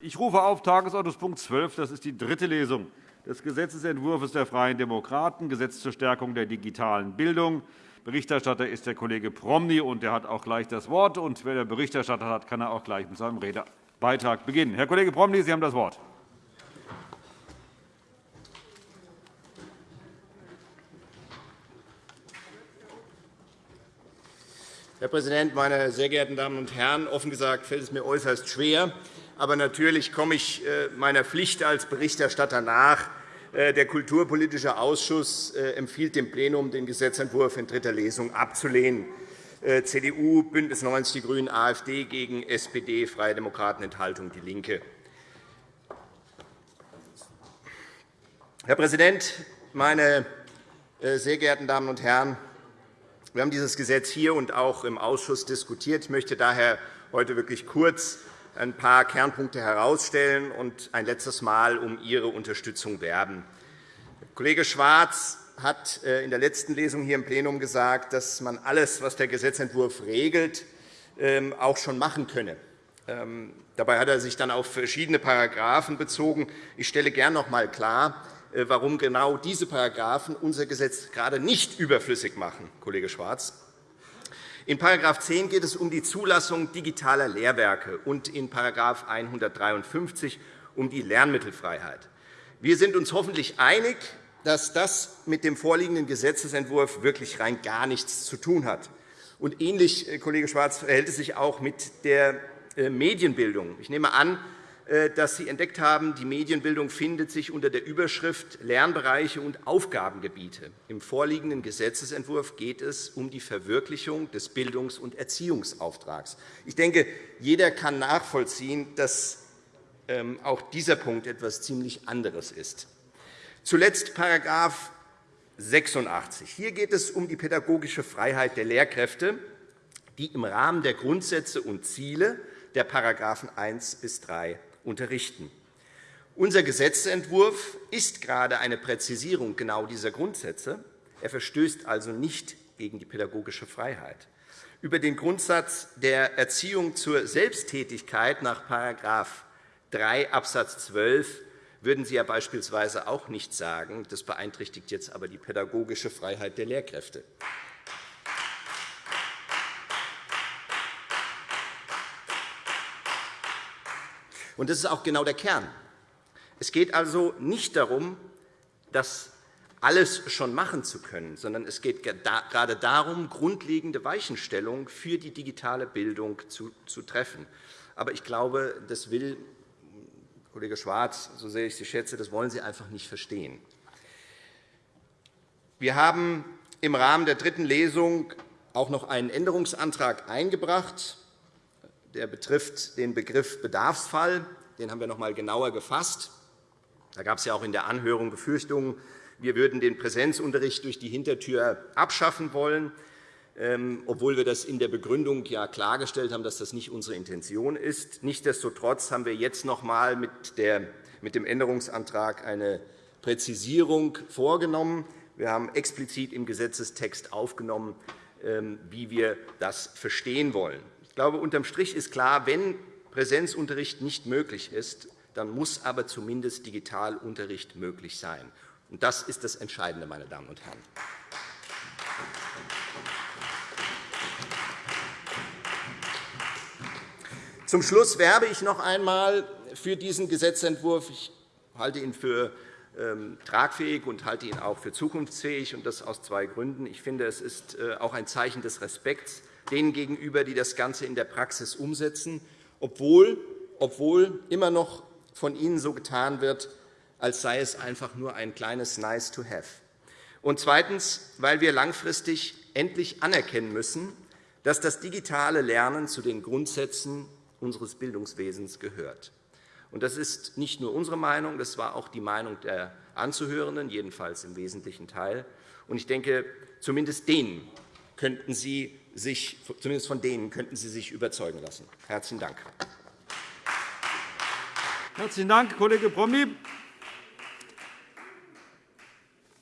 Ich rufe auf Tagesordnungspunkt 12. Das ist die dritte Lesung des Gesetzentwurfs der Freien Demokraten, Gesetz zur Stärkung der digitalen Bildung. Berichterstatter ist der Kollege Promny, und er hat auch gleich das Wort. Und wer der Berichterstatter hat, kann er auch gleich mit seinem Redebeitrag beginnen. Herr Kollege Promny, Sie haben das Wort. Herr Präsident, meine sehr geehrten Damen und Herren! Offen gesagt fällt es mir äußerst schwer, aber natürlich komme ich äh, meiner Pflicht als Berichterstatter nach. Äh, der Kulturpolitische Ausschuss äh, empfiehlt dem Plenum, den Gesetzentwurf in dritter Lesung abzulehnen. CDU, BÜNDNIS 90 die GRÜNEN, AfD gegen SPD, Freie Demokraten, Enthaltung DIE LINKE. Herr Präsident, meine sehr geehrten Damen und Herren! Wir haben dieses Gesetz hier und auch im Ausschuss diskutiert. Ich möchte daher heute wirklich kurz ein paar Kernpunkte herausstellen und ein letztes Mal um Ihre Unterstützung werben. Kollege Schwarz hat äh, in der letzten Lesung hier im Plenum gesagt, dass man alles, was der Gesetzentwurf regelt, ähm, auch schon machen könne. Ähm, dabei hat er sich dann auf verschiedene Paragraphen bezogen. Ich stelle gern noch einmal klar, äh, warum genau diese Paragraphen unser Gesetz gerade nicht überflüssig machen, Kollege Schwarz. In § 10 geht es um die Zulassung digitaler Lehrwerke und in § 153 um die Lernmittelfreiheit. Wir sind uns hoffentlich einig, dass das mit dem vorliegenden Gesetzentwurf wirklich rein gar nichts zu tun hat. Und ähnlich, äh, Kollege Schwarz, verhält es sich auch mit der äh, Medienbildung. Ich nehme an, dass Sie entdeckt haben, die Medienbildung findet sich unter der Überschrift Lernbereiche und Aufgabengebiete. Im vorliegenden Gesetzentwurf geht es um die Verwirklichung des Bildungs- und Erziehungsauftrags. Ich denke, jeder kann nachvollziehen, dass ähm, auch dieser Punkt etwas ziemlich anderes ist. Zuletzt § 86. Hier geht es um die pädagogische Freiheit der Lehrkräfte, die im Rahmen der Grundsätze und Ziele der § 1 bis 3 unterrichten. Unser Gesetzentwurf ist gerade eine Präzisierung genau dieser Grundsätze. Er verstößt also nicht gegen die pädagogische Freiheit. Über den Grundsatz der Erziehung zur Selbsttätigkeit nach § 3 Abs. 12 würden Sie ja beispielsweise auch nicht sagen. Das beeinträchtigt jetzt aber die pädagogische Freiheit der Lehrkräfte. Und das ist auch genau der Kern. Es geht also nicht darum, das alles schon machen zu können, sondern es geht gerade darum, grundlegende Weichenstellungen für die digitale Bildung zu treffen. Aber ich glaube, das will Kollege Schwarz, so sehr ich Sie schätze, das wollen Sie einfach nicht verstehen. Wir haben im Rahmen der dritten Lesung auch noch einen Änderungsantrag eingebracht. Der betrifft den Begriff Bedarfsfall. Den haben wir noch einmal genauer gefasst. Da gab es ja auch in der Anhörung Befürchtungen, wir würden den Präsenzunterricht durch die Hintertür abschaffen wollen, ähm, obwohl wir das in der Begründung ja klargestellt haben, dass das nicht unsere Intention ist. Nichtsdestotrotz haben wir jetzt noch einmal mit dem Änderungsantrag eine Präzisierung vorgenommen. Wir haben explizit im Gesetzestext aufgenommen, ähm, wie wir das verstehen wollen. Ich glaube, unterm Strich ist klar, wenn Präsenzunterricht nicht möglich ist, dann muss aber zumindest Digitalunterricht möglich sein. Das ist das Entscheidende, meine Damen und Herren. Zum Schluss werbe ich noch einmal für diesen Gesetzentwurf. Ich halte ihn für ähm, tragfähig und halte ihn auch für zukunftsfähig, und das aus zwei Gründen. Ich finde, es ist äh, auch ein Zeichen des Respekts denen gegenüber, die das Ganze in der Praxis umsetzen obwohl, obwohl immer noch von Ihnen so getan wird, als sei es einfach nur ein kleines Nice to have. Und zweitens, weil wir langfristig endlich anerkennen müssen, dass das digitale Lernen zu den Grundsätzen unseres Bildungswesens gehört. Und das ist nicht nur unsere Meinung, das war auch die Meinung der Anzuhörenden, jedenfalls im wesentlichen Teil. Und ich denke, zumindest denen könnten Sie sich, zumindest von denen könnten Sie sich überzeugen lassen. Herzlichen Dank. Herzlichen Dank, Kollege Promny.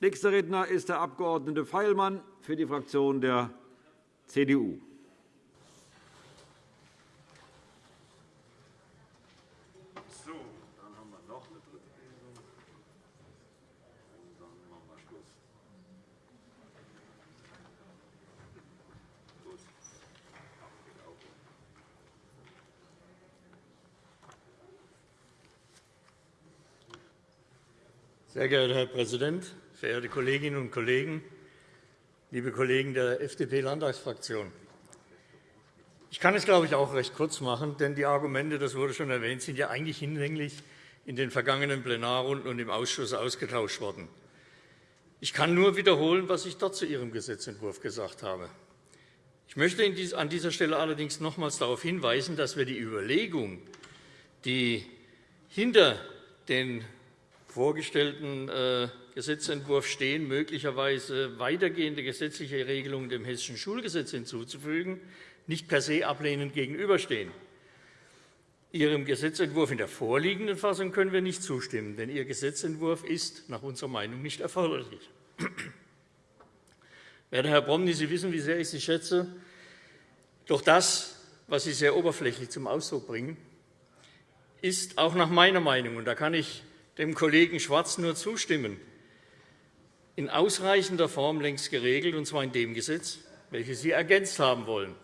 Nächster Redner ist der Abg. Feilmann für die Fraktion der CDU. Sehr geehrter Herr Präsident, verehrte Kolleginnen und Kollegen, liebe Kollegen der FDP-Landtagsfraktion! Ich kann es, glaube ich, auch recht kurz machen, denn die Argumente, das wurde schon erwähnt, sind ja eigentlich hinlänglich in den vergangenen Plenarrunden und im Ausschuss ausgetauscht worden. Ich kann nur wiederholen, was ich dort zu Ihrem Gesetzentwurf gesagt habe. Ich möchte an dieser Stelle allerdings nochmals darauf hinweisen, dass wir die Überlegung, die hinter den vorgestellten äh, Gesetzentwurf stehen, möglicherweise weitergehende gesetzliche Regelungen dem Hessischen Schulgesetz hinzuzufügen, nicht per se ablehnend gegenüberstehen. Ihrem Gesetzentwurf in der vorliegenden Fassung können wir nicht zustimmen, denn Ihr Gesetzentwurf ist nach unserer Meinung nicht erforderlich. Werter Herr Promny, Sie wissen, wie sehr ich Sie schätze. Doch das, was Sie sehr oberflächlich zum Ausdruck bringen, ist auch nach meiner Meinung, und da kann ich dem Kollegen Schwarz nur zustimmen, in ausreichender Form längst geregelt, und zwar in dem Gesetz, welches Sie ergänzt haben wollen.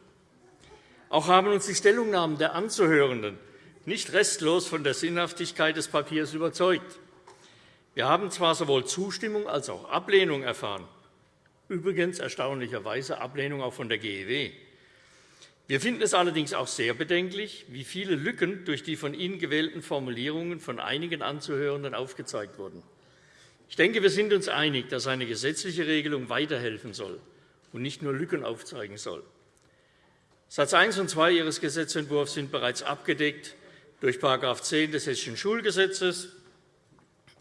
Auch haben uns die Stellungnahmen der Anzuhörenden nicht restlos von der Sinnhaftigkeit des Papiers überzeugt. Wir haben zwar sowohl Zustimmung als auch Ablehnung erfahren, übrigens erstaunlicherweise Ablehnung auch von der GEW. Wir finden es allerdings auch sehr bedenklich, wie viele Lücken durch die von Ihnen gewählten Formulierungen von einigen Anzuhörenden aufgezeigt wurden. Ich denke, wir sind uns einig, dass eine gesetzliche Regelung weiterhelfen soll und nicht nur Lücken aufzeigen soll. Satz 1 und 2 Ihres Gesetzentwurfs sind bereits abgedeckt durch § 10 des Hessischen Schulgesetzes,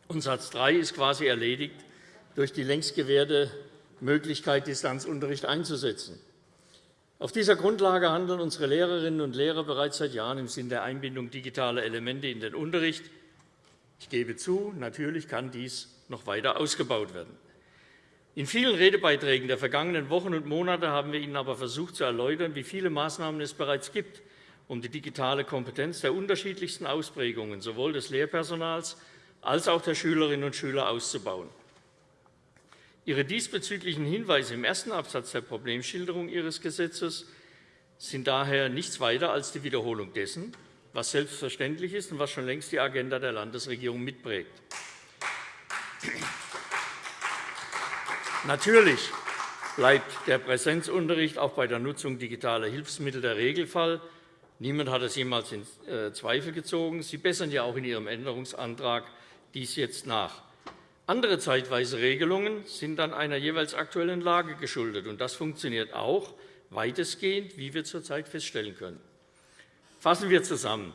und Satz 3 ist quasi erledigt durch die längst gewährte Möglichkeit, Distanzunterricht einzusetzen. Auf dieser Grundlage handeln unsere Lehrerinnen und Lehrer bereits seit Jahren im Sinn der Einbindung digitaler Elemente in den Unterricht. Ich gebe zu, natürlich kann dies noch weiter ausgebaut werden. In vielen Redebeiträgen der vergangenen Wochen und Monate haben wir Ihnen aber versucht zu erläutern, wie viele Maßnahmen es bereits gibt, um die digitale Kompetenz der unterschiedlichsten Ausprägungen sowohl des Lehrpersonals als auch der Schülerinnen und Schüler auszubauen. Ihre diesbezüglichen Hinweise im ersten Absatz der Problemschilderung Ihres Gesetzes sind daher nichts weiter als die Wiederholung dessen, was selbstverständlich ist und was schon längst die Agenda der Landesregierung mitprägt. Natürlich bleibt der Präsenzunterricht auch bei der Nutzung digitaler Hilfsmittel der Regelfall. Niemand hat es jemals in äh, Zweifel gezogen. Sie bessern ja auch in Ihrem Änderungsantrag dies jetzt nach. Andere zeitweise Regelungen sind dann einer jeweils aktuellen Lage geschuldet. und Das funktioniert auch weitestgehend, wie wir zurzeit feststellen können. Fassen wir zusammen.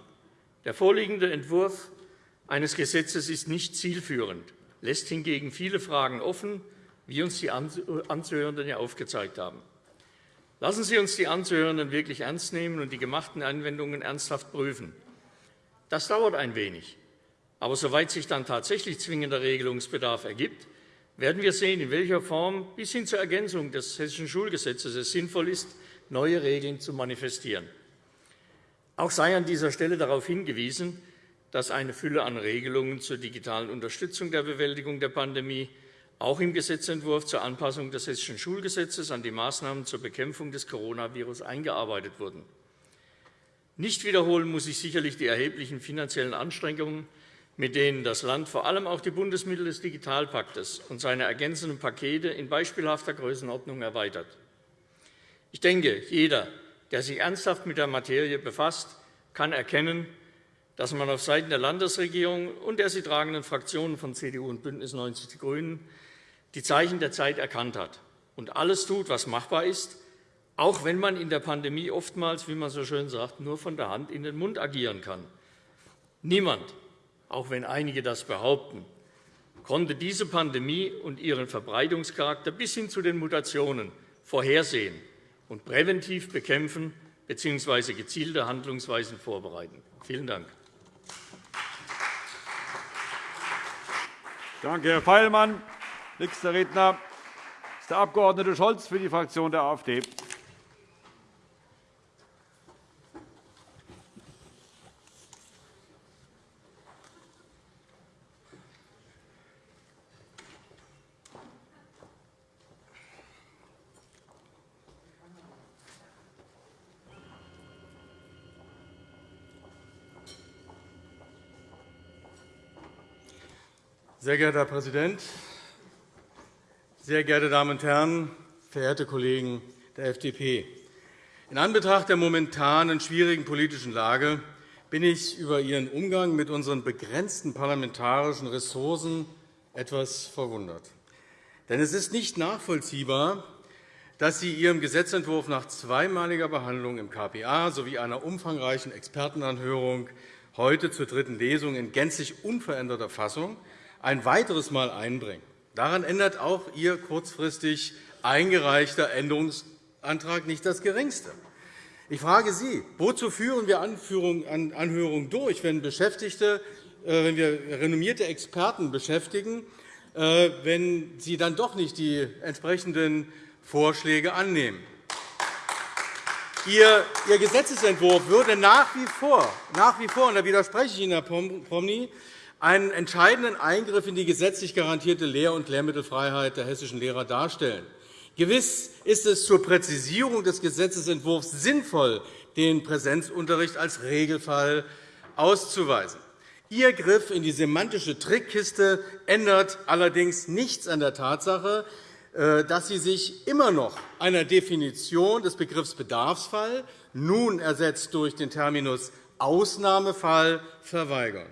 Der vorliegende Entwurf eines Gesetzes ist nicht zielführend, lässt hingegen viele Fragen offen, wie uns die Anzuhörenden ja aufgezeigt haben. Lassen Sie uns die Anzuhörenden wirklich ernst nehmen und die gemachten Anwendungen ernsthaft prüfen. Das dauert ein wenig. Aber soweit sich dann tatsächlich zwingender Regelungsbedarf ergibt, werden wir sehen, in welcher Form bis hin zur Ergänzung des Hessischen Schulgesetzes es sinnvoll ist, neue Regeln zu manifestieren. Auch sei an dieser Stelle darauf hingewiesen, dass eine Fülle an Regelungen zur digitalen Unterstützung der Bewältigung der Pandemie auch im Gesetzentwurf zur Anpassung des Hessischen Schulgesetzes an die Maßnahmen zur Bekämpfung des Coronavirus eingearbeitet wurden. Nicht wiederholen muss ich sicherlich die erheblichen finanziellen Anstrengungen, mit denen das Land vor allem auch die Bundesmittel des Digitalpaktes und seine ergänzenden Pakete in beispielhafter Größenordnung erweitert. Ich denke, jeder, der sich ernsthaft mit der Materie befasst, kann erkennen, dass man auf Seiten der Landesregierung und der sie tragenden Fraktionen von CDU und BÜNDNIS 90 die GRÜNEN die Zeichen der Zeit erkannt hat und alles tut, was machbar ist, auch wenn man in der Pandemie oftmals, wie man so schön sagt, nur von der Hand in den Mund agieren kann. Niemand auch wenn einige das behaupten, konnte diese Pandemie und ihren Verbreitungscharakter bis hin zu den Mutationen vorhersehen und präventiv bekämpfen bzw. gezielte Handlungsweisen vorbereiten. Vielen Dank. Danke, Herr Feilmann. Nächster Redner ist der Abg. Scholz für die Fraktion der AfD. Sehr geehrter Herr Präsident, sehr geehrte Damen und Herren, verehrte Kollegen der FDP! In Anbetracht der momentanen schwierigen politischen Lage bin ich über Ihren Umgang mit unseren begrenzten parlamentarischen Ressourcen etwas verwundert. Denn es ist nicht nachvollziehbar, dass Sie Ihrem Gesetzentwurf nach zweimaliger Behandlung im KPA sowie einer umfangreichen Expertenanhörung heute zur dritten Lesung in gänzlich unveränderter Fassung ein weiteres Mal einbringen. Daran ändert auch Ihr kurzfristig eingereichter Änderungsantrag nicht das Geringste. Ich frage Sie, wozu führen wir Anhörungen durch, wenn, Beschäftigte, äh, wenn wir renommierte Experten beschäftigen, äh, wenn sie dann doch nicht die entsprechenden Vorschläge annehmen? Ihr Gesetzentwurf würde nach wie vor, nach wie vor und da widerspreche ich Ihnen, Herr Promny, einen entscheidenden Eingriff in die gesetzlich garantierte Lehr- und Lehrmittelfreiheit der hessischen Lehrer darstellen. Gewiss ist es zur Präzisierung des Gesetzentwurfs sinnvoll, den Präsenzunterricht als Regelfall auszuweisen. Ihr Griff in die semantische Trickkiste ändert allerdings nichts an der Tatsache, äh, dass Sie sich immer noch einer Definition des Begriffs Bedarfsfall, nun ersetzt durch den Terminus Ausnahmefall, verweigern.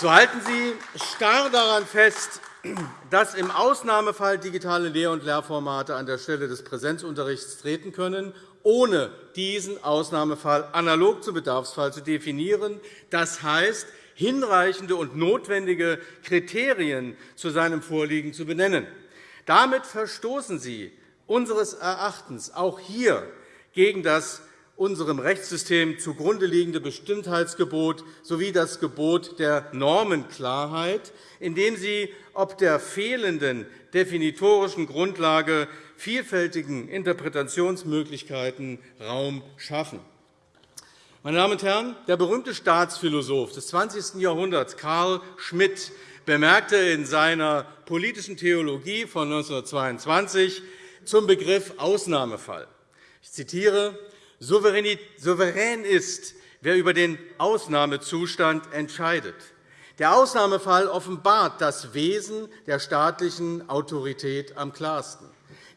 So halten Sie starr daran fest, dass im Ausnahmefall digitale Lehr- und Lehrformate an der Stelle des Präsenzunterrichts treten können, ohne diesen Ausnahmefall analog zum Bedarfsfall zu definieren. Das heißt, hinreichende und notwendige Kriterien zu seinem Vorliegen zu benennen. Damit verstoßen Sie unseres Erachtens auch hier gegen das unserem Rechtssystem zugrunde liegende Bestimmtheitsgebot sowie das Gebot der Normenklarheit, indem Sie ob der fehlenden definitorischen Grundlage vielfältigen Interpretationsmöglichkeiten Raum schaffen. Meine Damen und Herren, der berühmte Staatsphilosoph des 20. Jahrhunderts, Karl Schmidt, bemerkte in seiner politischen Theologie von 1922 zum Begriff Ausnahmefall. Ich zitiere, Souverän ist, wer über den Ausnahmezustand entscheidet. Der Ausnahmefall offenbart das Wesen der staatlichen Autorität am klarsten.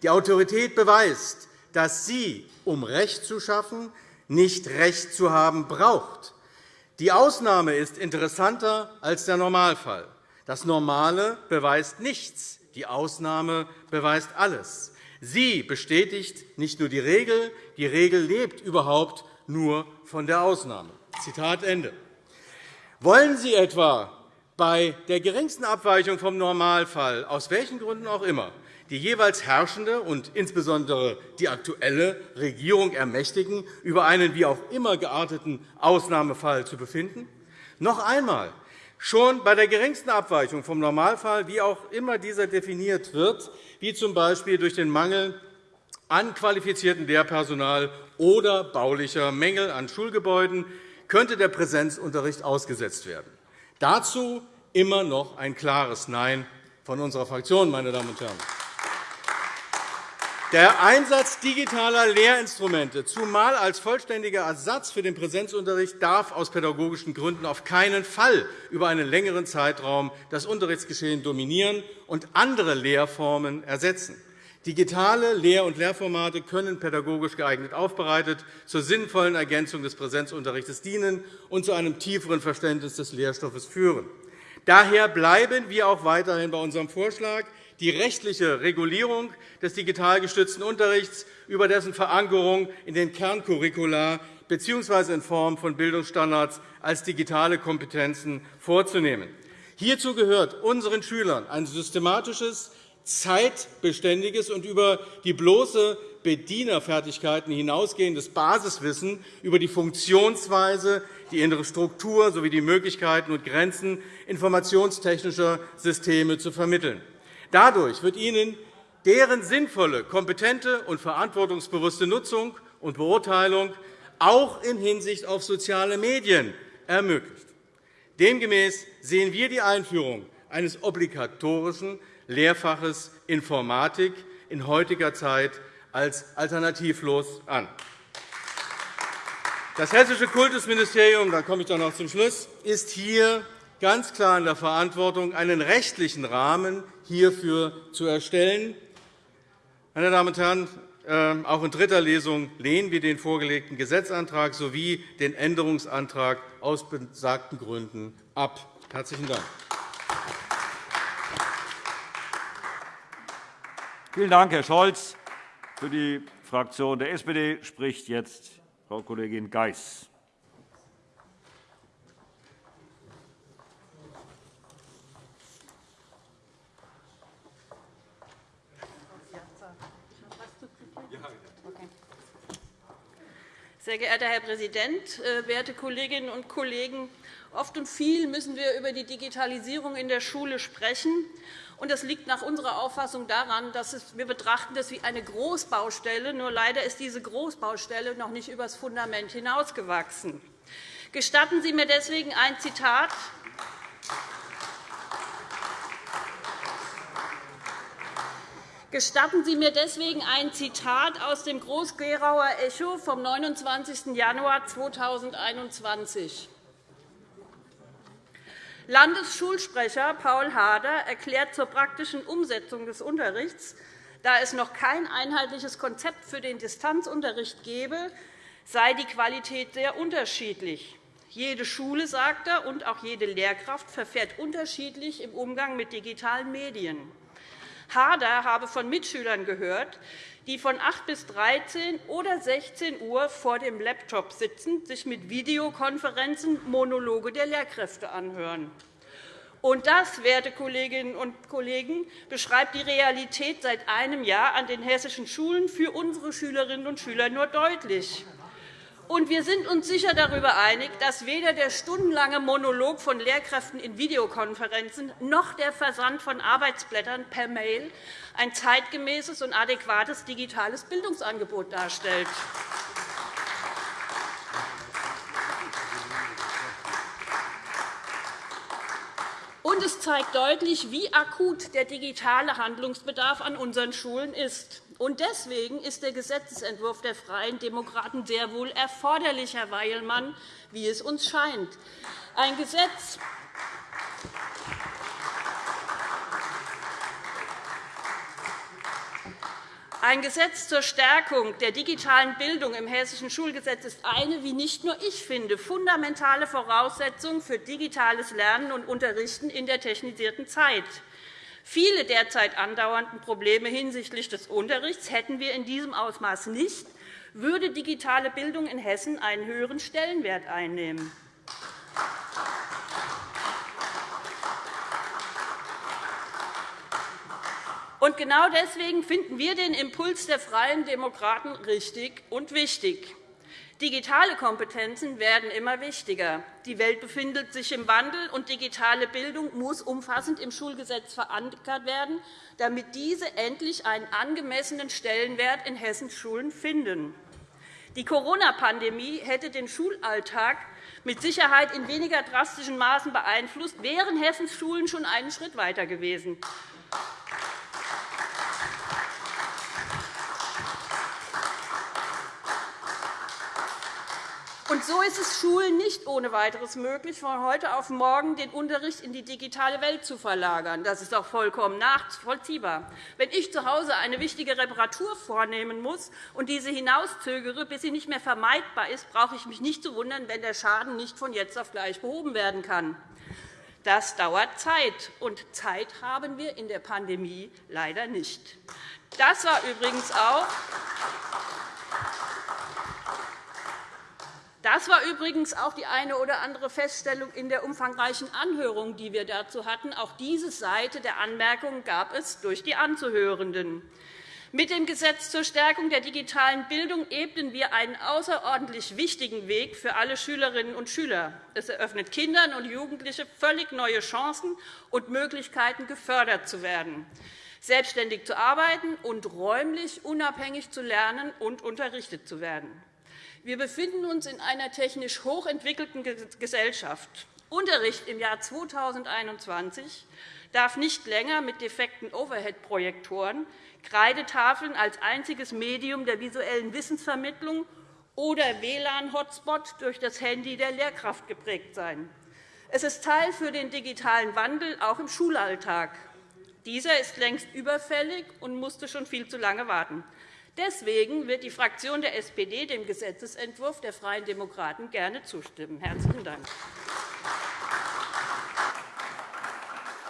Die Autorität beweist, dass sie, um Recht zu schaffen, nicht Recht zu haben braucht. Die Ausnahme ist interessanter als der Normalfall. Das Normale beweist nichts, die Ausnahme beweist alles. Sie bestätigt nicht nur die Regel, die Regel lebt überhaupt nur von der Ausnahme. Zitat Ende. Wollen Sie etwa bei der geringsten Abweichung vom Normalfall, aus welchen Gründen auch immer, die jeweils herrschende und insbesondere die aktuelle Regierung ermächtigen, über einen wie auch immer gearteten Ausnahmefall zu befinden? Noch einmal, Schon bei der geringsten Abweichung vom Normalfall, wie auch immer dieser definiert wird, wie z. B. durch den Mangel an qualifiziertem Lehrpersonal oder baulicher Mängel an Schulgebäuden, könnte der Präsenzunterricht ausgesetzt werden. Dazu immer noch ein klares Nein von unserer Fraktion, meine Damen und Herren. Der Einsatz digitaler Lehrinstrumente, zumal als vollständiger Ersatz für den Präsenzunterricht, darf aus pädagogischen Gründen auf keinen Fall über einen längeren Zeitraum das Unterrichtsgeschehen dominieren und andere Lehrformen ersetzen. Digitale Lehr- und Lehrformate können pädagogisch geeignet aufbereitet zur sinnvollen Ergänzung des Präsenzunterrichts dienen und zu einem tieferen Verständnis des Lehrstoffes führen. Daher bleiben wir auch weiterhin bei unserem Vorschlag, die rechtliche Regulierung des digital gestützten Unterrichts über dessen Verankerung in den Kerncurricula bzw. in Form von Bildungsstandards als digitale Kompetenzen vorzunehmen. Hierzu gehört unseren Schülern ein systematisches, zeitbeständiges und über die bloße Bedienerfertigkeiten hinausgehendes Basiswissen über die Funktionsweise, die innere Struktur sowie die Möglichkeiten und Grenzen informationstechnischer Systeme zu vermitteln. Dadurch wird ihnen deren sinnvolle, kompetente und verantwortungsbewusste Nutzung und Beurteilung auch in Hinsicht auf soziale Medien ermöglicht. Demgemäß sehen wir die Einführung eines obligatorischen Lehrfaches Informatik in heutiger Zeit als alternativlos an. Das Hessische Kultusministerium da komme ich dann noch zum Schluss, ist hier ganz klar in der Verantwortung, einen rechtlichen Rahmen hierfür zu erstellen. Meine Damen und Herren, ähm, auch in dritter Lesung lehnen wir den vorgelegten Gesetzantrag sowie den Änderungsantrag aus besagten Gründen ab. – Herzlichen Dank. Vielen Dank, Herr Scholz. Für die Fraktion der SPD spricht jetzt Frau Kollegin Geis. Sehr geehrter Herr Präsident, äh, werte Kolleginnen und Kollegen! Oft und viel müssen wir über die Digitalisierung in der Schule sprechen. Das liegt nach unserer Auffassung daran, dass wir betrachten das wie eine Großbaustelle. Nur leider ist diese Großbaustelle noch nicht über das Fundament hinausgewachsen. Gestatten Sie mir deswegen ein Zitat Gestatten Sie mir deswegen ein Zitat aus dem Groß-Gerauer Echo vom 29. Januar 2021. Landesschulsprecher Paul Hader erklärt zur praktischen Umsetzung des Unterrichts, da es noch kein einheitliches Konzept für den Distanzunterricht gebe, sei die Qualität sehr unterschiedlich. Jede Schule, sagt er, und auch jede Lehrkraft verfährt unterschiedlich im Umgang mit digitalen Medien. Hader habe von Mitschülern gehört, die von 8 bis 13 oder 16 Uhr vor dem Laptop sitzen, sich mit Videokonferenzen Monologe der Lehrkräfte anhören. Und das, werte Kolleginnen und Kollegen, beschreibt die Realität seit einem Jahr an den hessischen Schulen für unsere Schülerinnen und Schüler nur deutlich. Und wir sind uns sicher darüber einig, dass weder der stundenlange Monolog von Lehrkräften in Videokonferenzen noch der Versand von Arbeitsblättern per Mail ein zeitgemäßes und adäquates digitales Bildungsangebot darstellt. Und es zeigt deutlich, wie akut der digitale Handlungsbedarf an unseren Schulen ist. Und deswegen ist der Gesetzentwurf der Freien Demokraten sehr wohl erforderlich, Herr Weilmann, wie es uns scheint. Ein Gesetz, Ein Gesetz zur Stärkung der digitalen Bildung im Hessischen Schulgesetz ist eine, wie nicht nur ich finde, fundamentale Voraussetzung für digitales Lernen und Unterrichten in der technisierten Zeit. Viele derzeit andauernden Probleme hinsichtlich des Unterrichts hätten wir in diesem Ausmaß nicht, würde digitale Bildung in Hessen einen höheren Stellenwert einnehmen. Genau deswegen finden wir den Impuls der Freien Demokraten richtig und wichtig. Digitale Kompetenzen werden immer wichtiger. Die Welt befindet sich im Wandel, und digitale Bildung muss umfassend im Schulgesetz verankert werden, damit diese endlich einen angemessenen Stellenwert in Hessens Schulen finden. Die Corona-Pandemie hätte den Schulalltag mit Sicherheit in weniger drastischen Maßen beeinflusst, wären Hessens Schulen schon einen Schritt weiter gewesen. Und so ist es Schulen nicht ohne weiteres möglich, von heute auf morgen den Unterricht in die digitale Welt zu verlagern. Das ist auch vollkommen nachvollziehbar. Wenn ich zu Hause eine wichtige Reparatur vornehmen muss und diese hinauszögere, bis sie nicht mehr vermeidbar ist, brauche ich mich nicht zu wundern, wenn der Schaden nicht von jetzt auf gleich behoben werden kann. Das dauert Zeit, und Zeit haben wir in der Pandemie leider nicht. Das war übrigens auch das war übrigens auch die eine oder andere Feststellung in der umfangreichen Anhörung, die wir dazu hatten. Auch diese Seite der Anmerkungen gab es durch die Anzuhörenden. Mit dem Gesetz zur Stärkung der digitalen Bildung ebnen wir einen außerordentlich wichtigen Weg für alle Schülerinnen und Schüler. Es eröffnet Kindern und Jugendlichen völlig neue Chancen und Möglichkeiten, gefördert zu werden, selbstständig zu arbeiten und räumlich unabhängig zu lernen und unterrichtet zu werden. Wir befinden uns in einer technisch hochentwickelten Gesellschaft. Unterricht im Jahr 2021 darf nicht länger mit defekten Overhead-Projektoren, Kreidetafeln als einziges Medium der visuellen Wissensvermittlung oder WLAN-Hotspot durch das Handy der Lehrkraft geprägt sein. Es ist Teil für den digitalen Wandel auch im Schulalltag. Dieser ist längst überfällig und musste schon viel zu lange warten. Deswegen wird die Fraktion der SPD dem Gesetzentwurf der Freien Demokraten gerne zustimmen. – Herzlichen Dank.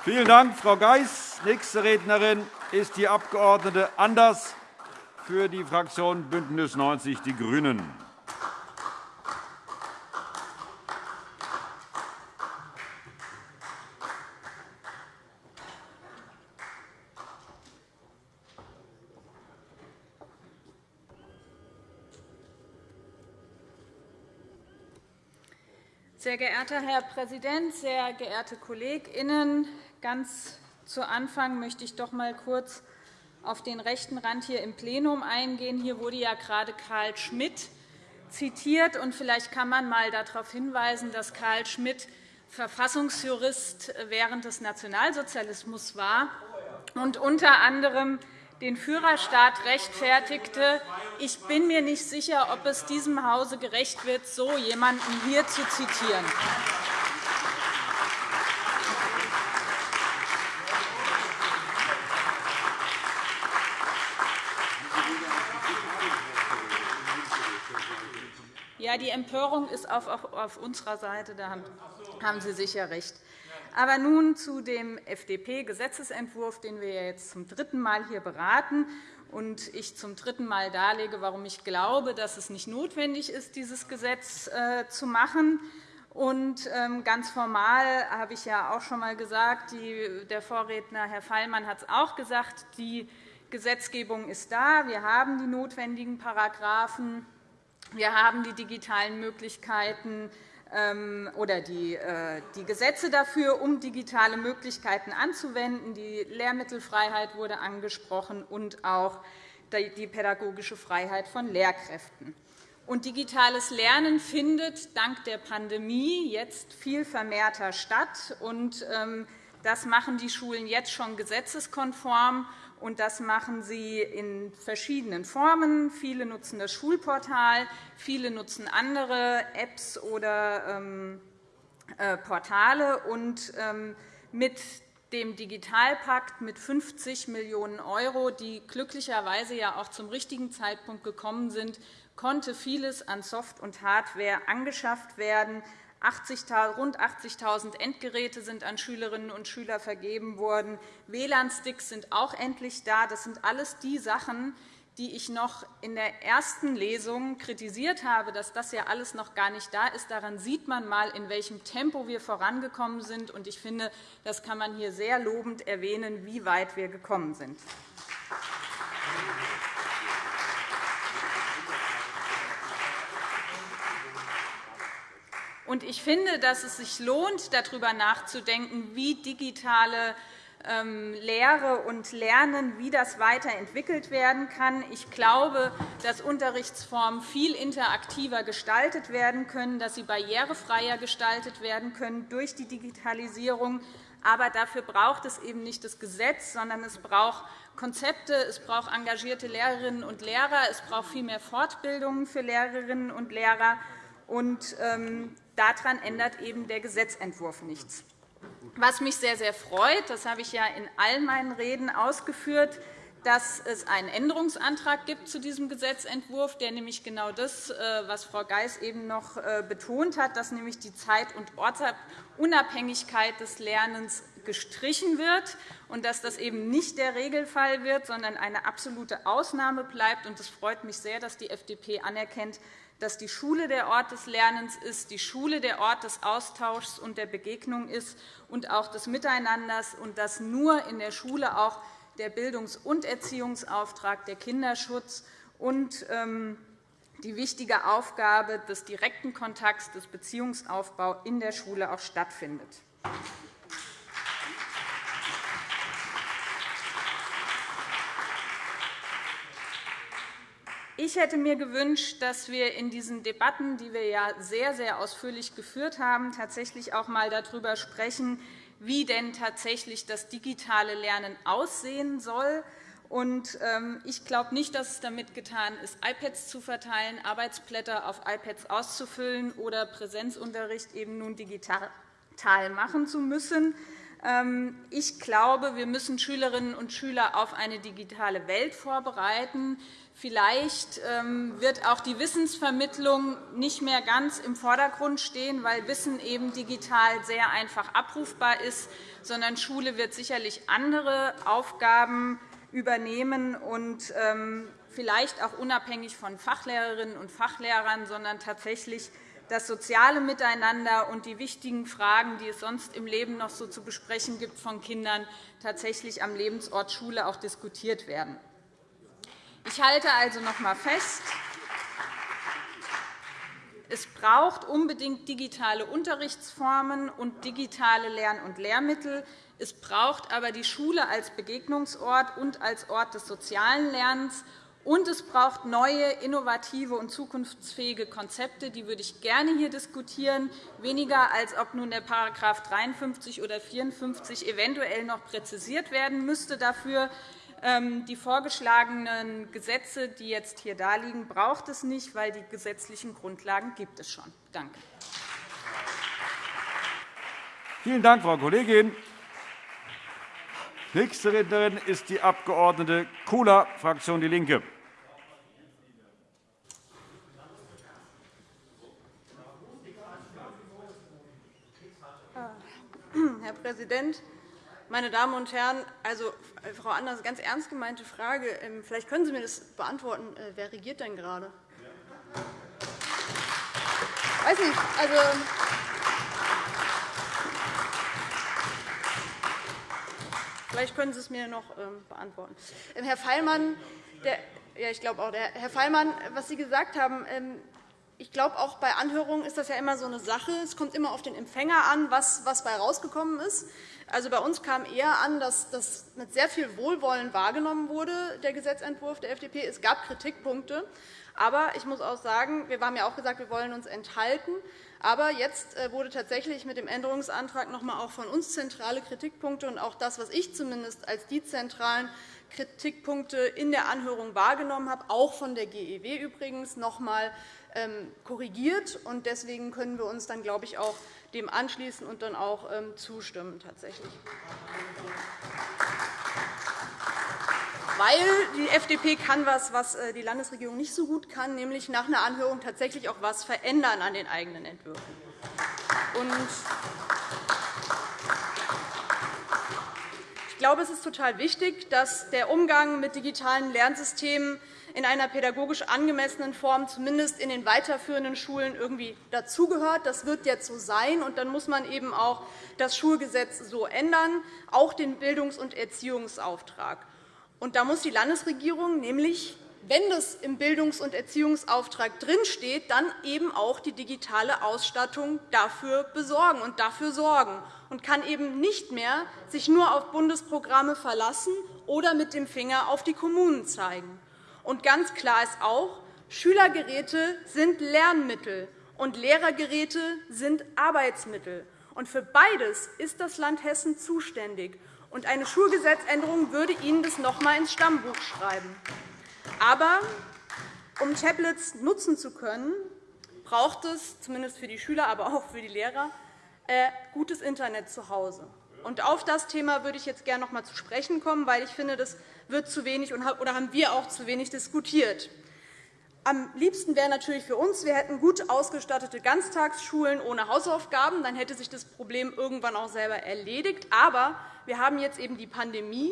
Vielen Dank, Frau Geis. Nächste Rednerin ist die Abg. Anders für die Fraktion BÜNDNIS 90 die GRÜNEN. Sehr geehrter Herr Präsident, sehr geehrte KollegInnen! Ganz zu Anfang möchte ich doch einmal kurz auf den rechten Rand hier im Plenum eingehen. Hier wurde ja gerade Karl Schmidt zitiert. Und vielleicht kann man einmal darauf hinweisen, dass Karl Schmidt Verfassungsjurist während des Nationalsozialismus war und unter anderem den Führerstaat rechtfertigte. Ich bin mir nicht sicher, ob es diesem Hause gerecht wird, so jemanden hier zu zitieren. Ja, die Empörung ist auf unserer Seite. Da haben Sie sicher recht. Aber nun zu dem FDP-Gesetzentwurf, den wir jetzt zum dritten Mal hier beraten und ich zum dritten Mal darlege, warum ich glaube, dass es nicht notwendig ist, dieses Gesetz äh, zu machen. Und ähm, ganz formal habe ich ja auch schon einmal gesagt, der Vorredner Herr Feilmann hat es auch gesagt, die Gesetzgebung ist da. Wir haben die notwendigen Paragraphen. Wir haben die digitalen Möglichkeiten oder die, äh, die Gesetze dafür, um digitale Möglichkeiten anzuwenden. Die Lehrmittelfreiheit wurde angesprochen und auch die pädagogische Freiheit von Lehrkräften. Und digitales Lernen findet dank der Pandemie jetzt viel vermehrter statt. Und, ähm, das machen die Schulen jetzt schon gesetzeskonform. Und das machen sie in verschiedenen Formen. Viele nutzen das Schulportal, viele nutzen andere Apps oder ähm, äh, Portale. Und ähm, mit dem Digitalpakt mit 50 Millionen €, die glücklicherweise ja auch zum richtigen Zeitpunkt gekommen sind, konnte vieles an Soft- und Hardware angeschafft werden. 80, rund 80.000 Endgeräte sind an Schülerinnen und Schüler vergeben worden. WLAN-Sticks sind auch endlich da. Das sind alles die Sachen, die ich noch in der ersten Lesung kritisiert habe, dass das ja alles noch gar nicht da ist. Daran sieht man einmal, in welchem Tempo wir vorangekommen sind. Ich finde, das kann man hier sehr lobend erwähnen, wie weit wir gekommen sind. Ich finde, dass es sich lohnt, darüber nachzudenken, wie digitale ähm, Lehre und Lernen, wie das weiterentwickelt werden kann. Ich glaube, dass Unterrichtsformen viel interaktiver gestaltet werden können, dass sie barrierefreier gestaltet werden können durch die Digitalisierung. Aber dafür braucht es eben nicht das Gesetz, sondern es braucht Konzepte, es braucht engagierte Lehrerinnen und Lehrer, es braucht viel mehr Fortbildungen für Lehrerinnen und Lehrer. Und, ähm, daran ändert eben der Gesetzentwurf nichts. Was mich sehr, sehr freut, das habe ich ja in all meinen Reden ausgeführt, dass es einen Änderungsantrag gibt zu diesem Gesetzentwurf, der nämlich genau das, äh, was Frau Geis eben noch äh, betont hat, dass nämlich die Zeit- und Ortsunabhängigkeit des Lernens gestrichen wird und dass das eben nicht der Regelfall wird, sondern eine absolute Ausnahme bleibt. Es freut mich sehr, dass die FDP anerkennt, dass die Schule der Ort des Lernens ist, die Schule der Ort des Austauschs und der Begegnung ist und auch des Miteinanders, und dass nur in der Schule auch der Bildungs- und Erziehungsauftrag, der Kinderschutz und ähm, die wichtige Aufgabe des direkten Kontakts, des Beziehungsaufbaus in der Schule auch stattfindet. Ich hätte mir gewünscht, dass wir in diesen Debatten, die wir ja sehr, sehr ausführlich geführt haben, tatsächlich auch einmal darüber sprechen, wie denn tatsächlich das digitale Lernen aussehen soll. Ähm, ich glaube nicht, dass es damit getan ist, iPads zu verteilen, Arbeitsblätter auf iPads auszufüllen oder Präsenzunterricht eben nun digital machen zu müssen. Ähm, ich glaube, wir müssen Schülerinnen und Schüler auf eine digitale Welt vorbereiten. Vielleicht ähm, wird auch die Wissensvermittlung nicht mehr ganz im Vordergrund stehen, weil Wissen eben digital sehr einfach abrufbar ist, sondern Schule wird sicherlich andere Aufgaben übernehmen und ähm, vielleicht auch unabhängig von Fachlehrerinnen und Fachlehrern, sondern tatsächlich das soziale Miteinander und die wichtigen Fragen, die es sonst im Leben noch so zu besprechen gibt von Kindern, tatsächlich am Lebensort Schule auch diskutiert werden. Ich halte also noch einmal fest, es braucht unbedingt digitale Unterrichtsformen und digitale Lern- und Lehrmittel. Es braucht aber die Schule als Begegnungsort und als Ort des sozialen Lernens. Und es braucht neue, innovative und zukunftsfähige Konzepte. Die würde ich gerne hier diskutieren, weniger als ob nun der § 53 oder 54 eventuell noch präzisiert werden müsste dafür. Ähm, die vorgeschlagenen Gesetze, die jetzt hier liegen, braucht es nicht, weil die gesetzlichen Grundlagen gibt es schon. Danke. Vielen Dank, Frau Kollegin. Nächste Rednerin ist die Abg. Kula, Fraktion DIE LINKE. Herr Präsident, meine Damen und Herren! Also, äh, Frau Anders, ganz ernst gemeinte Frage. Ähm, vielleicht können Sie mir das beantworten. Äh, wer regiert denn gerade? Ich weiß nicht. Also, Vielleicht können Sie es mir noch ähm, beantworten. Ähm, Herr Feilmann, der, ja, ich glaube auch, der, Herr Feilmann, was Sie gesagt haben, ich glaube, auch bei Anhörungen ist das ja immer so eine Sache. Es kommt immer auf den Empfänger an, was, was bei herausgekommen ist. Also bei uns kam eher an, dass das mit sehr viel Wohlwollen wahrgenommen wurde, der Gesetzentwurf der FDP. Es gab Kritikpunkte. Aber ich muss auch sagen, wir haben ja auch gesagt, wir wollen uns enthalten. Aber jetzt äh, wurde tatsächlich mit dem Änderungsantrag noch einmal auch von uns zentrale Kritikpunkte und auch das, was ich zumindest als die zentralen Kritikpunkte in der Anhörung wahrgenommen habe, auch von der GEW übrigens, noch einmal ähm, korrigiert. Deswegen können wir uns dann, glaube ich, auch dem anschließen und dann auch ähm, zustimmen. Tatsächlich. Weil die FDP kann was, was äh, die Landesregierung nicht so gut kann, nämlich nach einer Anhörung tatsächlich auch etwas verändern an den eigenen Entwürfen. Ich glaube, es ist total wichtig, dass der Umgang mit digitalen Lernsystemen in einer pädagogisch angemessenen Form zumindest in den weiterführenden Schulen irgendwie dazugehört. Das wird jetzt so sein, und dann muss man eben auch das Schulgesetz so ändern, auch den Bildungs- und Erziehungsauftrag. Und da muss die Landesregierung nämlich wenn das im Bildungs- und Erziehungsauftrag drinsteht, dann eben auch die digitale Ausstattung dafür besorgen und dafür sorgen und kann eben nicht mehr sich nur auf Bundesprogramme verlassen oder mit dem Finger auf die Kommunen zeigen. Und ganz klar ist auch, Schülergeräte sind Lernmittel und Lehrergeräte sind Arbeitsmittel. Und für beides ist das Land Hessen zuständig. Und eine Schulgesetzänderung würde Ihnen das noch einmal ins Stammbuch schreiben. Aber um Tablets nutzen zu können, braucht es, zumindest für die Schüler, aber auch für die Lehrer, äh, gutes Internet zu Hause. Und auf das Thema würde ich jetzt gerne noch einmal zu sprechen kommen, weil ich finde, das wird zu wenig oder haben wir auch zu wenig diskutiert. Am liebsten wäre natürlich für uns, wir hätten gut ausgestattete Ganztagsschulen ohne Hausaufgaben. Dann hätte sich das Problem irgendwann auch selber erledigt. Aber wir haben jetzt eben die Pandemie,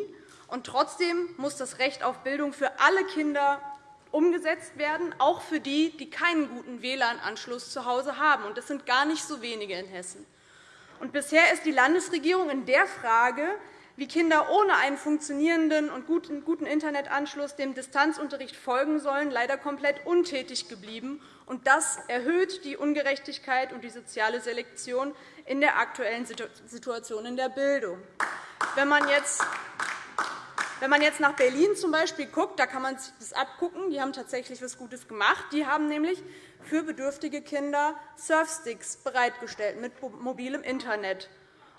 und trotzdem muss das Recht auf Bildung für alle Kinder umgesetzt werden, auch für die, die keinen guten WLAN-Anschluss zu Hause haben. Und das sind gar nicht so wenige in Hessen. Und bisher ist die Landesregierung in der Frage, wie Kinder ohne einen funktionierenden und guten Internetanschluss dem Distanzunterricht folgen sollen, leider komplett untätig geblieben. Und das erhöht die Ungerechtigkeit und die soziale Selektion in der aktuellen Situation in der Bildung. Wenn man jetzt wenn man jetzt nach Berlin zum Beispiel guckt, da kann man sich das abgucken. Die haben tatsächlich etwas Gutes gemacht. Die haben nämlich für bedürftige Kinder Surfsticks bereitgestellt mit mobilem Internet.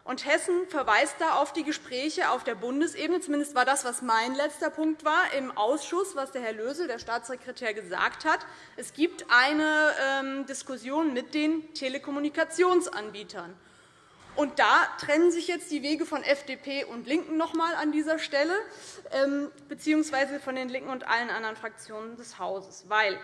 Und Hessen verweist da auf die Gespräche auf der Bundesebene. Zumindest war das, was mein letzter Punkt war, im Ausschuss, was der Herr Lösel, der Staatssekretär, gesagt hat. Es gibt eine ähm, Diskussion mit den Telekommunikationsanbietern. Und da trennen sich jetzt die Wege von FDP und LINKEN noch einmal an dieser Stelle, ähm, beziehungsweise von den LINKEN und allen anderen Fraktionen des Hauses. Weil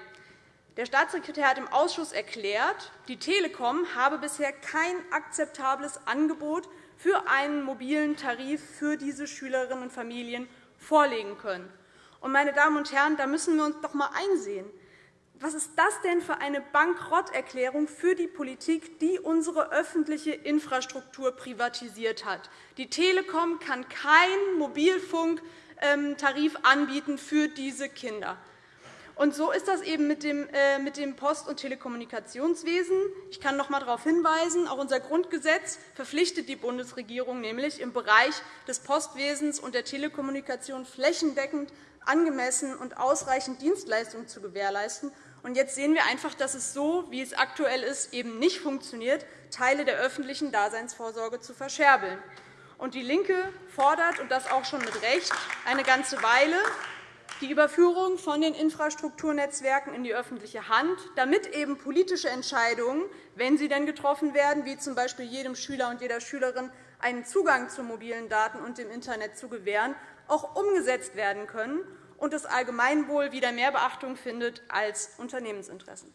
der Staatssekretär hat im Ausschuss erklärt, die Telekom habe bisher kein akzeptables Angebot für einen mobilen Tarif für diese Schülerinnen und Familien vorlegen können. Meine Damen und Herren, da müssen wir uns doch einmal einsehen. Was ist das denn für eine Bankrotterklärung für die Politik, die unsere öffentliche Infrastruktur privatisiert hat? Die Telekom kann keinen Mobilfunktarif anbieten für diese Kinder. Und so ist das eben mit dem äh, Post- und Telekommunikationswesen. Ich kann noch einmal darauf hinweisen, auch unser Grundgesetz verpflichtet die Bundesregierung nämlich, im Bereich des Postwesens und der Telekommunikation flächendeckend angemessen und ausreichend Dienstleistungen zu gewährleisten. Und jetzt sehen wir einfach, dass es so, wie es aktuell ist, eben nicht funktioniert, Teile der öffentlichen Daseinsvorsorge zu verscherbeln. Und DIE LINKE fordert, und das auch schon mit Recht, eine ganze Weile, die Überführung von den Infrastrukturnetzwerken in die öffentliche Hand, damit eben politische Entscheidungen, wenn sie denn getroffen werden, wie z. B. jedem Schüler und jeder Schülerin einen Zugang zu mobilen Daten und dem Internet zu gewähren, auch umgesetzt werden können und das Allgemeinwohl wieder mehr Beachtung findet als Unternehmensinteressen.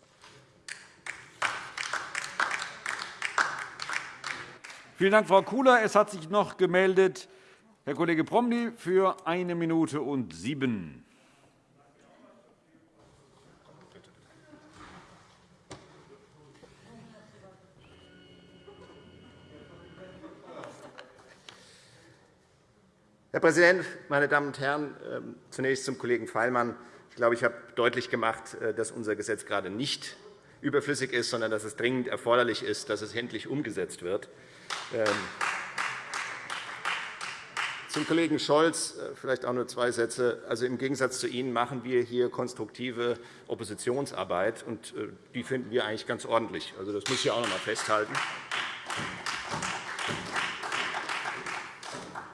Vielen Dank, Frau Kula. Es hat sich noch gemeldet Herr Kollege Promny für eine Minute und sieben. Herr Präsident, meine Damen und Herren! Ähm, zunächst zum Kollegen Feilmann. Ich glaube, ich habe deutlich gemacht, äh, dass unser Gesetz gerade nicht überflüssig ist, sondern dass es dringend erforderlich ist, dass es endlich umgesetzt wird. Ähm, zum Kollegen Scholz äh, vielleicht auch nur zwei Sätze. Also, Im Gegensatz zu Ihnen machen wir hier konstruktive Oppositionsarbeit, und äh, die finden wir eigentlich ganz ordentlich. Also, das muss ich auch noch einmal festhalten.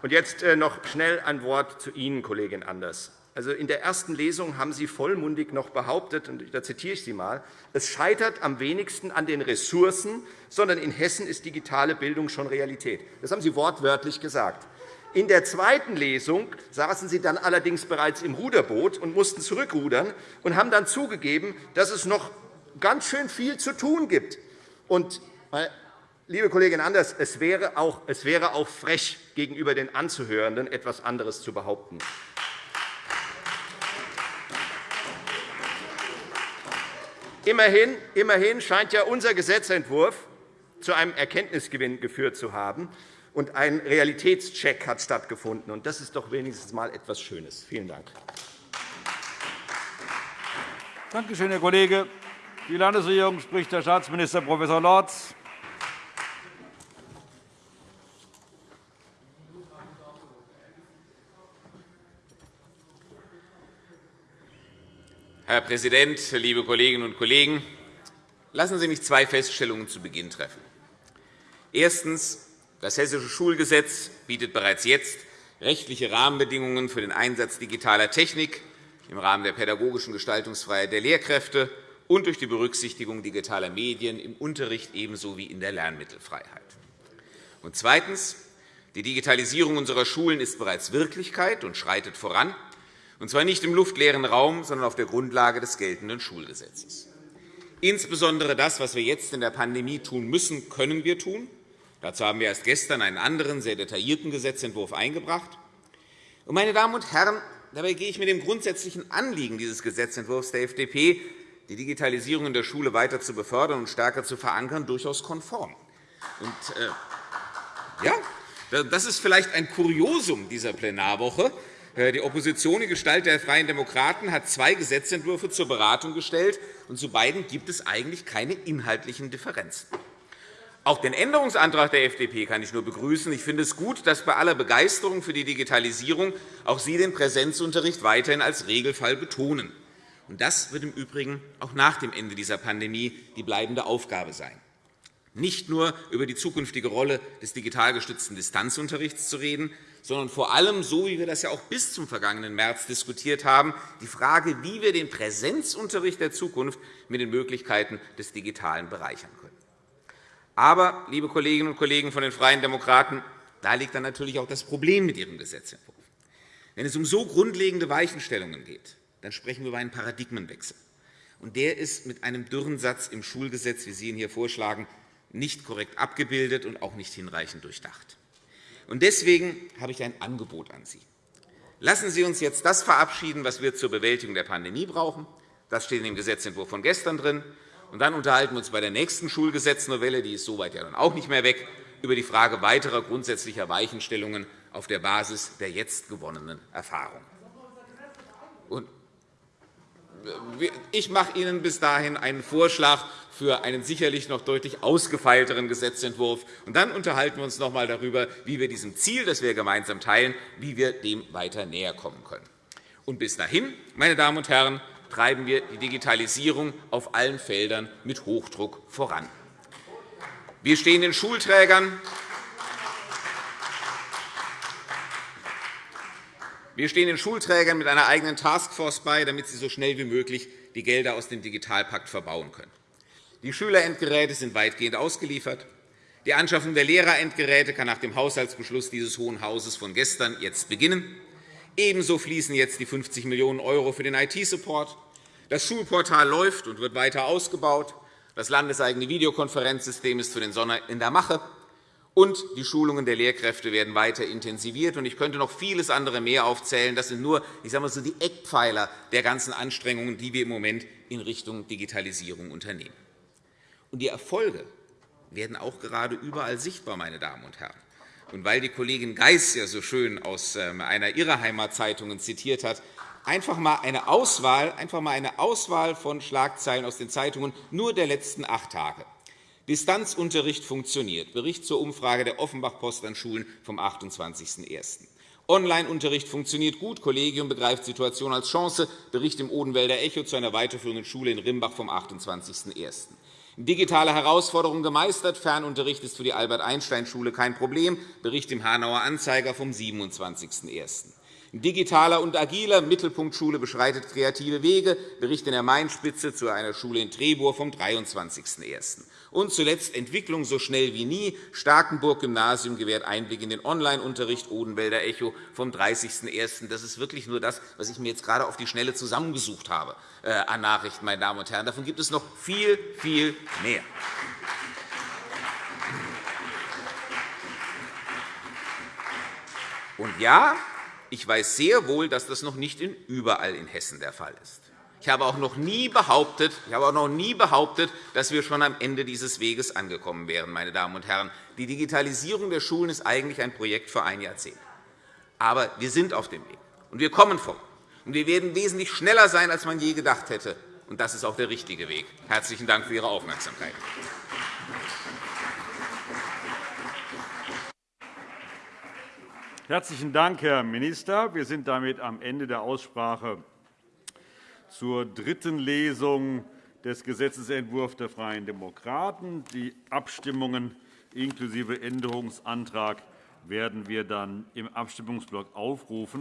Und jetzt äh, noch schnell ein Wort zu Ihnen, Kollegin Anders. Also in der ersten Lesung haben Sie vollmundig noch behauptet, und da zitiere ich Sie einmal, es scheitert am wenigsten an den Ressourcen, sondern in Hessen ist digitale Bildung schon Realität. Das haben Sie wortwörtlich gesagt. In der zweiten Lesung saßen Sie dann allerdings bereits im Ruderboot und mussten zurückrudern und haben dann zugegeben, dass es noch ganz schön viel zu tun gibt. Und Liebe Kollegin Anders, es wäre, auch, es wäre auch frech, gegenüber den Anzuhörenden etwas anderes zu behaupten. Immerhin, immerhin scheint ja unser Gesetzentwurf zu einem Erkenntnisgewinn geführt zu haben, und ein Realitätscheck hat stattgefunden. Das ist doch wenigstens einmal etwas Schönes. Vielen Dank. Danke schön, Herr Kollege. Die Landesregierung spricht Herr Staatsminister Prof. Lorz. Herr Präsident, liebe Kolleginnen und Kollegen! Lassen Sie mich zwei Feststellungen zu Beginn treffen. Erstens. Das Hessische Schulgesetz bietet bereits jetzt rechtliche Rahmenbedingungen für den Einsatz digitaler Technik im Rahmen der pädagogischen Gestaltungsfreiheit der Lehrkräfte und durch die Berücksichtigung digitaler Medien im Unterricht ebenso wie in der Lernmittelfreiheit. Zweitens. Die Digitalisierung unserer Schulen ist bereits Wirklichkeit und schreitet voran und zwar nicht im luftleeren Raum, sondern auf der Grundlage des geltenden Schulgesetzes. Insbesondere das, was wir jetzt in der Pandemie tun müssen, können wir tun. Dazu haben wir erst gestern einen anderen, sehr detaillierten Gesetzentwurf eingebracht. Meine Damen und Herren, dabei gehe ich mit dem grundsätzlichen Anliegen dieses Gesetzentwurfs der FDP, die Digitalisierung in der Schule weiter zu befördern und stärker zu verankern, durchaus konform. Und, äh, ja, das ist vielleicht ein Kuriosum dieser Plenarwoche. Äh, die Opposition in Gestalt der Freien Demokraten hat zwei Gesetzentwürfe zur Beratung gestellt, und zu beiden gibt es eigentlich keine inhaltlichen Differenzen. Auch den Änderungsantrag der FDP kann ich nur begrüßen. Ich finde es gut, dass bei aller Begeisterung für die Digitalisierung auch Sie den Präsenzunterricht weiterhin als Regelfall betonen. Das wird im Übrigen auch nach dem Ende dieser Pandemie die bleibende Aufgabe sein nicht nur über die zukünftige Rolle des digital gestützten Distanzunterrichts zu reden, sondern vor allem, so wie wir das ja auch bis zum vergangenen März diskutiert haben, die Frage, wie wir den Präsenzunterricht der Zukunft mit den Möglichkeiten des Digitalen bereichern können. Aber, liebe Kolleginnen und Kollegen von den Freien Demokraten, da liegt dann natürlich auch das Problem mit Ihrem Gesetzentwurf. Wenn es um so grundlegende Weichenstellungen geht, dann sprechen wir über einen Paradigmenwechsel. Und der ist mit einem dürren Satz im Schulgesetz, wie Sie ihn hier vorschlagen, nicht korrekt abgebildet und auch nicht hinreichend durchdacht. Deswegen habe ich ein Angebot an Sie. Lassen Sie uns jetzt das verabschieden, was wir zur Bewältigung der Pandemie brauchen. Das steht in dem Gesetzentwurf von gestern drin. Und dann unterhalten wir uns bei der nächsten Schulgesetznovelle, die ist soweit ja dann auch nicht mehr weg, über die Frage weiterer grundsätzlicher Weichenstellungen auf der Basis der jetzt gewonnenen Erfahrung. Ich mache Ihnen bis dahin einen Vorschlag für einen sicherlich noch deutlich ausgefeilteren Gesetzentwurf. Und dann unterhalten wir uns noch einmal darüber, wie wir diesem Ziel, das wir gemeinsam teilen, wie wir dem weiter näher kommen können. Und bis dahin, meine Damen und Herren, treiben wir die Digitalisierung auf allen Feldern mit Hochdruck voran. Wir stehen den Schulträgern Wir stehen den Schulträgern mit einer eigenen Taskforce bei, damit sie so schnell wie möglich die Gelder aus dem Digitalpakt verbauen können. Die Schülerendgeräte sind weitgehend ausgeliefert. Die Anschaffung der Lehrerendgeräte kann nach dem Haushaltsbeschluss dieses Hohen Hauses von gestern jetzt beginnen. Ebenso fließen jetzt die 50 Millionen € für den IT-Support. Das Schulportal läuft und wird weiter ausgebaut. Das landeseigene Videokonferenzsystem ist für den Sommer in der Mache und die Schulungen der Lehrkräfte werden weiter intensiviert. Ich könnte noch vieles andere mehr aufzählen. Das sind nur ich sage mal so, die Eckpfeiler der ganzen Anstrengungen, die wir im Moment in Richtung Digitalisierung unternehmen. Und die Erfolge werden auch gerade überall sichtbar, meine Damen und Herren. Und weil die Kollegin Geis ja so schön aus ähm, einer ihrer Heimatzeitungen zitiert hat, einfach einmal eine Auswahl, einfach mal eine Auswahl von Schlagzeilen aus den Zeitungen nur der letzten acht Tage. Distanzunterricht funktioniert. Bericht zur Umfrage der Offenbach-Post an Schulen vom 28.01. Online-Unterricht funktioniert gut. Kollegium begreift Situation als Chance. Bericht im Odenwälder Echo zu einer weiterführenden Schule in Rimbach vom 28.01. Digitale Herausforderungen gemeistert. Fernunterricht ist für die Albert-Einstein-Schule kein Problem. Bericht im Hanauer Anzeiger vom 27.01. Digitaler und agiler Mittelpunktschule beschreitet kreative Wege. Bericht in der Mainspitze zu einer Schule in Trebur vom 23.01. Und zuletzt Entwicklung so schnell wie nie. Starkenburg-Gymnasium gewährt Einblick in den Online-Unterricht Odenwälder Echo vom 30.01. Das ist wirklich nur das, was ich mir jetzt gerade auf die Schnelle zusammengesucht habe äh, an Nachrichten, meine Damen und Herren. Davon gibt es noch viel, viel mehr. Und ja, ich weiß sehr wohl, dass das noch nicht überall in Hessen der Fall ist. Ich habe auch noch nie behauptet, ich habe auch noch nie behauptet dass wir schon am Ende dieses Weges angekommen wären. Meine Damen und Herren. Die Digitalisierung der Schulen ist eigentlich ein Projekt für ein Jahrzehnt. Aber wir sind auf dem Weg, und wir kommen voran. Und wir werden wesentlich schneller sein, als man je gedacht hätte. Und das ist auch der richtige Weg. Herzlichen Dank für Ihre Aufmerksamkeit. Herzlichen Dank, Herr Minister. Wir sind damit am Ende der Aussprache zur dritten Lesung des Gesetzentwurfs der Freien Demokraten. Die Abstimmungen inklusive Änderungsantrag werden wir dann im Abstimmungsblock aufrufen.